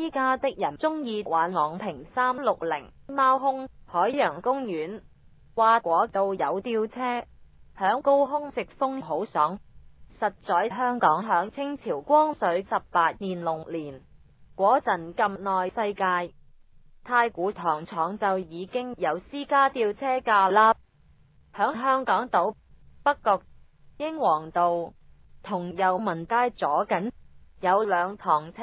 依家的人中意玩昂平三六零猫空海洋公园，话果度有吊车，响高空直风好爽。实在香港响清朝光绪十八年龙年，嗰阵咁耐世界太古糖厂就已经有私家吊车架啦。响香港岛北角英皇道同右民街左紧有两堂车。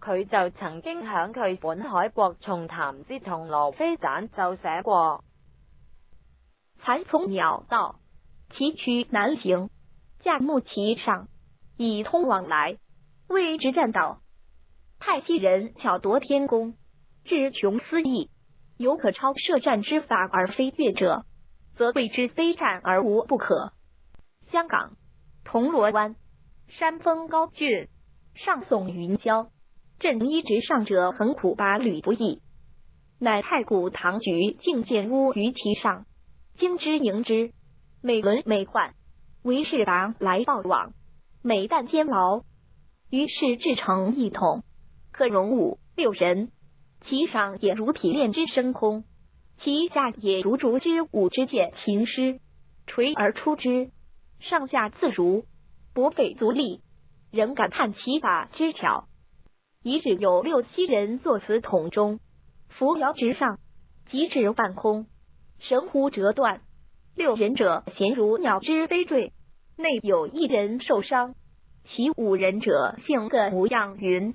佢就曾经响佢本海国重谈之同罗飞展就写过，起伏鸟道：崎岖难行，驾木其上以通往来，谓之栈道。太虚人巧夺天工，至穷思意，犹可超设战之法而非越者，则谓之非战而无不可。香港铜锣湾山峰高峻，上耸云霄。振一直上者，恒苦拔履不易。乃太古唐局，竟见屋于其上，经之盈之，每轮每换，为是达来报往，每旦煎熬，于是制成一桶，可容五六人。其上也如铁链之升空，其下也如竹之舞之剑。行师垂而出之，上下自如，不费足力，仍感叹其法之巧。遗址有六七人坐此桶中，扶摇直上，即至半空，神忽折断，六人者咸如鸟之飞坠，内有一人受伤，其五人者性各无恙云。